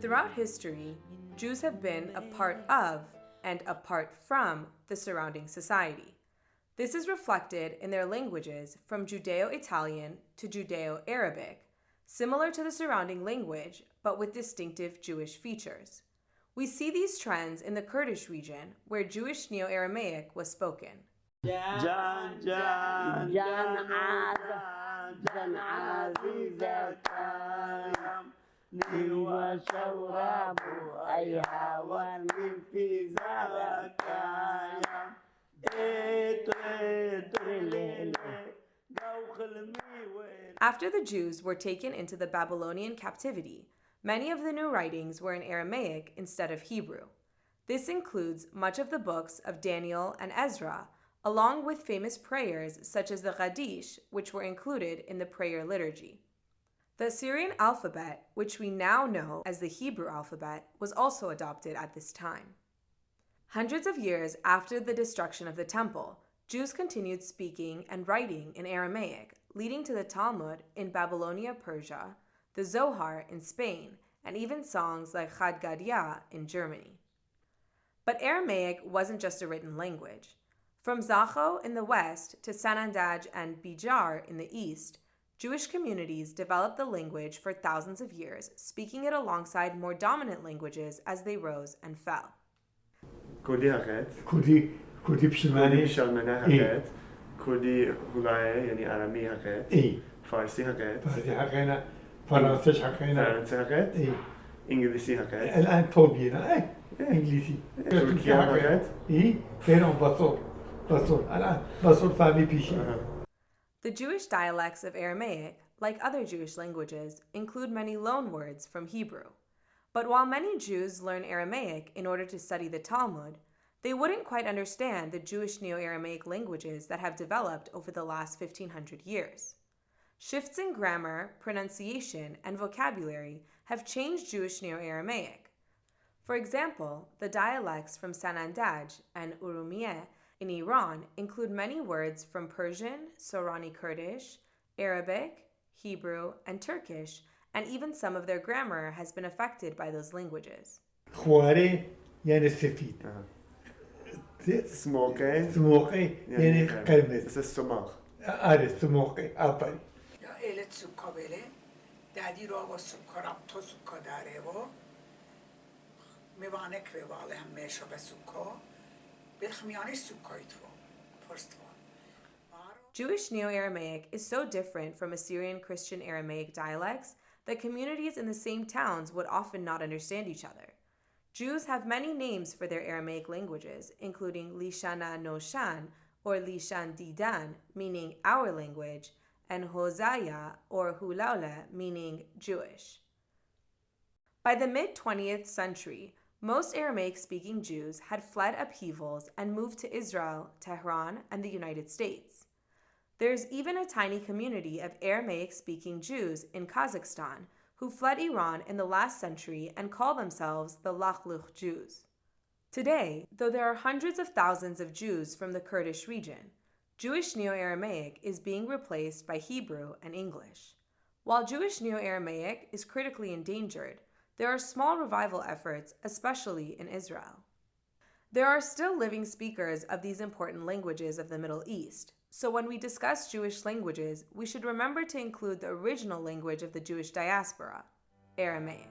Throughout history, Jews have been a part of and apart from the surrounding society. This is reflected in their languages from Judeo Italian to Judeo Arabic, similar to the surrounding language but with distinctive Jewish features. We see these trends in the Kurdish region where Jewish Neo Aramaic was spoken. After the Jews were taken into the Babylonian captivity, many of the new writings were in Aramaic instead of Hebrew. This includes much of the books of Daniel and Ezra, along with famous prayers such as the Kaddish, which were included in the prayer liturgy. The Assyrian alphabet, which we now know as the Hebrew alphabet, was also adopted at this time. Hundreds of years after the destruction of the temple, Jews continued speaking and writing in Aramaic, leading to the Talmud in Babylonia, Persia, the Zohar in Spain, and even songs like Chad Gadya in Germany. But Aramaic wasn't just a written language. From Zakho in the west to Sanandaj and Bijar in the east, Jewish communities developed the language for thousands of years, speaking it alongside more dominant languages as they rose and fell. انگلیسی حقیقت الان تو بیه نه انگلیسی ترکیه حقیقت ای بیرون بسور بسور الان بسور فهمی پیشی the Jewish dialects of Aramaic, like other Jewish languages, include many loan words from Hebrew. But while many Jews learn Aramaic in order to study the Talmud, they wouldn't quite understand the Jewish Neo Aramaic languages that have developed over the last 1500 years. Shifts in grammar, pronunciation, and vocabulary have changed Jewish Neo Aramaic. For example, the dialects from Sanandaj and Urumiyeh in Iran include many words from Persian, Sorani Kurdish, Arabic, Hebrew, and Turkish, and even some of their grammar has been affected by those languages. خواري يعني سفيد سموكي سموقي يعني قرمز مثل السماخ آره سموقي آفرین یا ایلت سوکا بله دادی رو با سوکا رب تو سوکا داره و میوانک به واله هم میشو به سوکا first. Jewish Neo-Aramaic is so different from Assyrian Christian Aramaic dialects that communities in the same towns would often not understand each other. Jews have many names for their Aramaic languages, including Lishana Noshan or Lishan Didan, meaning our language, and Hosaya or Hulaula, meaning Jewish. By the mid 20th century, most Aramaic speaking Jews had fled upheavals and moved to Israel, Tehran, and the United States. There's even a tiny community of Aramaic speaking Jews in Kazakhstan who fled Iran in the last century and call themselves the Lakhluch Jews. Today, though there are hundreds of thousands of Jews from the Kurdish region, Jewish Neo Aramaic is being replaced by Hebrew and English. While Jewish Neo Aramaic is critically endangered, there are small revival efforts, especially in Israel. There are still living speakers of these important languages of the Middle East, so when we discuss Jewish languages, we should remember to include the original language of the Jewish diaspora, Aramaic.